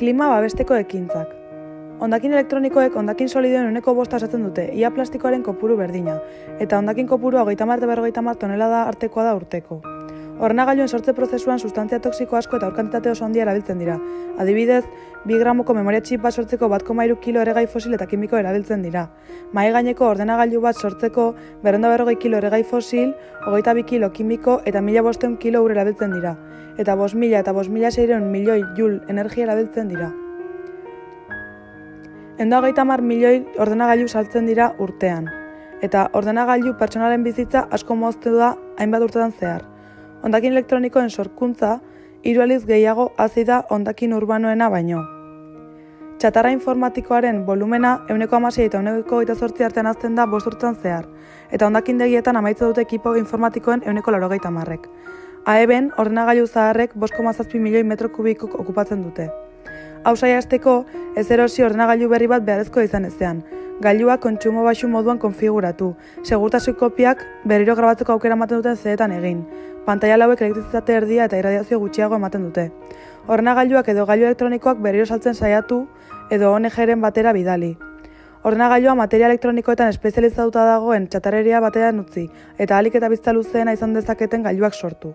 Klima babesteko ekintzak. Hondakin elektronikoek hondakin solidoen uneko bosta osatzen dute, ia plastikoaren kopuru berdina, eta hondakin kopuru hogeita marte berrogeita mar tonelada artekoa da urteko. Ordenagailuen sortze prozesuan sustantzia toksiko asko eta aurkantitate oso handia erabiltzen dira. Adibidez, 2 gramoko memoria txip bat sortzeko bat komairu kilo eregai fosil eta kimiko erabiltzen dira. Mai gaineko ordenagailu bat sortzeko berrenda berrogei kilo eregai fosil, hogeita bi kilo kimiko eta mila bosteun kilo ur erabiltzen dira. Eta bos mila eta bos mila seireun milioi jul energia erabiltzen dira. Endo hogeita mar milioi ordenagailu saltzen dira urtean. Eta ordenagailu pertsonalen bizitza asko moztu da hainbat urtetan zehar. Hondakin elektronikoen sorkuntza hiru aliz gehiago hazi da hondakin urbanoena baino. Txatarra informatikoaren volumena euneko amasei eta euneko eta sortzi artean azten da bosturtzen zehar, eta hondakin degietan amaitza dute ekipo informatikoen euneko larogeita marrek. Aeben, ordenagailu zaharrek bosko mazazpi milioi metro kubiko okupatzen dute. Hau azteko, ez erosi ordenagailu berri bat beharrezko izan ezean, gailua kontsumo baxu moduan konfiguratu, segurtasun kopiak berriro grabatzeko aukera ematen duten zeetan egin, pantaila lauek elektrizitate erdia eta irradiazio gutxiago ematen dute. Ordenagailuak edo gailu elektronikoak berriro saltzen saiatu edo ONG-ren batera bidali. Ordenagailua materia elektronikoetan espezializatuta dagoen txatareria batean utzi eta alik eta bizta luzeena izan dezaketen gailuak sortu.